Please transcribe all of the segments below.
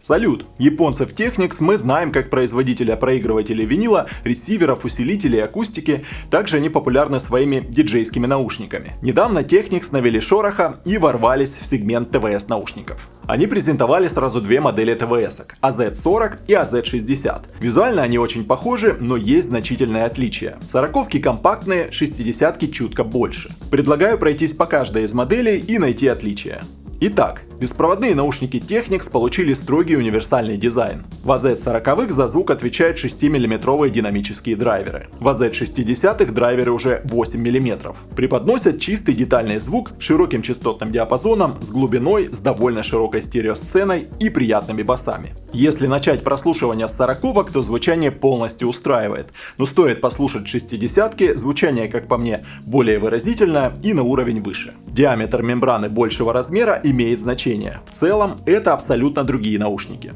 Салют! Японцев Technics мы знаем как производителя проигрывателей винила, ресиверов, усилителей, акустики. Также они популярны своими диджейскими наушниками. Недавно Technics навели шороха и ворвались в сегмент ТВС наушников. Они презентовали сразу две модели ТВС AZ40 и AZ60. Визуально они очень похожи, но есть значительные отличия. Сороковки компактные, 60 чутко больше. Предлагаю пройтись по каждой из моделей и найти отличия. Итак, беспроводные наушники Technics получили строгий универсальный дизайн. В AZ40 за звук отвечают 6-мм динамические драйверы. В AZ60 драйверы уже 8 мм. Преподносят чистый детальный звук широким частотным диапазоном, с глубиной, с довольно широкой стереосценой и приятными басами. Если начать прослушивание с 40 то звучание полностью устраивает. Но стоит послушать 60 звучание, как по мне, более выразительное и на уровень выше. Диаметр мембраны большего размера имеет значение. В целом, это абсолютно другие наушники.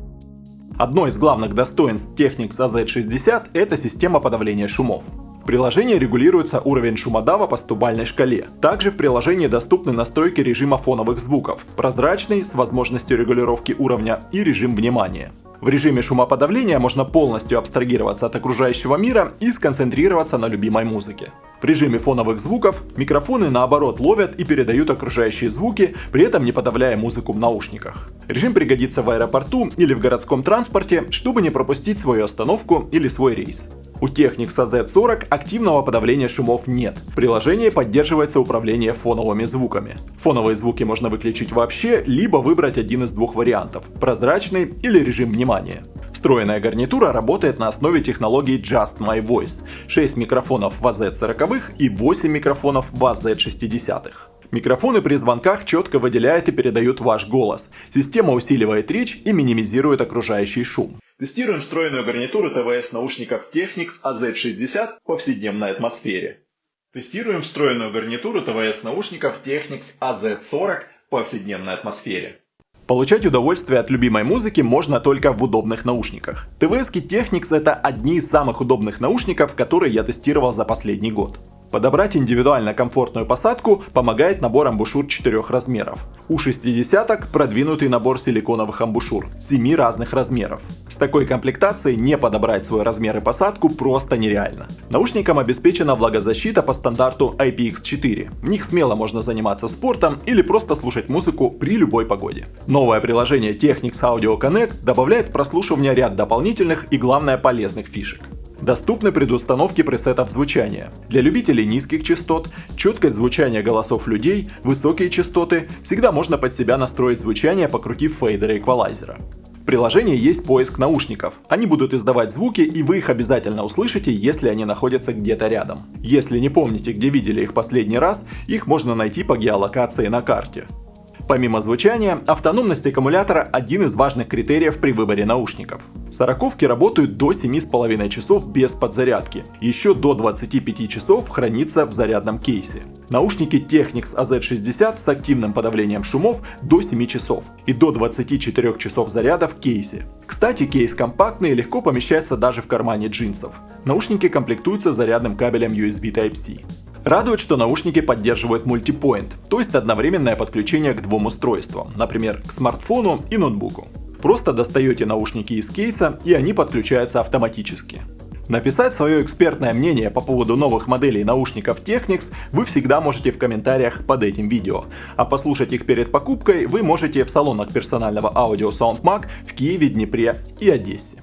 Одно из главных достоинств Technics AZ60 – это система подавления шумов. В приложении регулируется уровень шумодава по стубальной шкале. Также в приложении доступны настройки режима фоновых звуков, прозрачный с возможностью регулировки уровня и режим внимания. В режиме шумоподавления можно полностью абстрагироваться от окружающего мира и сконцентрироваться на любимой музыке. В режиме фоновых звуков микрофоны наоборот ловят и передают окружающие звуки, при этом не подавляя музыку в наушниках. Режим пригодится в аэропорту или в городском транспорте, чтобы не пропустить свою остановку или свой рейс. У Technics AZ40 активного подавления шумов нет. В приложении поддерживается управление фоновыми звуками. Фоновые звуки можно выключить вообще, либо выбрать один из двух вариантов – прозрачный или режим внимания. Встроенная гарнитура работает на основе технологии Just My Voice. 6 микрофонов в AZ40 и 8 микрофонов в AZ60. Микрофоны при звонках четко выделяют и передают ваш голос. Система усиливает речь и минимизирует окружающий шум. Тестируем встроенную гарнитуру ТВС наушников Technics AZ60 в повседневной атмосфере. Тестируем встроенную гарнитуру ТВС наушников Technics AZ40 в повседневной атмосфере. Получать удовольствие от любимой музыки можно только в удобных наушниках. ТВСки Technics это одни из самых удобных наушников, которые я тестировал за последний год. Подобрать индивидуально комфортную посадку помогает набор амбушюр четырех размеров. У 60 продвинутый набор силиконовых амбушюр 7 разных размеров. С такой комплектацией не подобрать свой размер и посадку просто нереально. Наушникам обеспечена влагозащита по стандарту IPX4. В них смело можно заниматься спортом или просто слушать музыку при любой погоде. Новое приложение Technics Audio Connect добавляет в прослушивание ряд дополнительных и главное полезных фишек. Доступны предустановки пресетов звучания. Для любителей низких частот, четкость звучания голосов людей, высокие частоты, всегда можно под себя настроить звучание, покрутив фейдера эквалайзера. В приложении есть поиск наушников. Они будут издавать звуки, и вы их обязательно услышите, если они находятся где-то рядом. Если не помните, где видели их последний раз, их можно найти по геолокации на карте. Помимо звучания, автономность аккумулятора – один из важных критериев при выборе наушников. Сороковки работают до 7,5 часов без подзарядки, еще до 25 часов хранится в зарядном кейсе. Наушники Technics AZ60 с активным подавлением шумов до 7 часов и до 24 часов заряда в кейсе. Кстати, кейс компактный и легко помещается даже в кармане джинсов. Наушники комплектуются зарядным кабелем USB Type-C. Радует, что наушники поддерживают мультипоинт, то есть одновременное подключение к двум устройствам, например, к смартфону и ноутбуку. Просто достаете наушники из кейса и они подключаются автоматически. Написать свое экспертное мнение по поводу новых моделей наушников Technics вы всегда можете в комментариях под этим видео. А послушать их перед покупкой вы можете в салонах персонального аудио SoundMag в Киеве, Днепре и Одессе.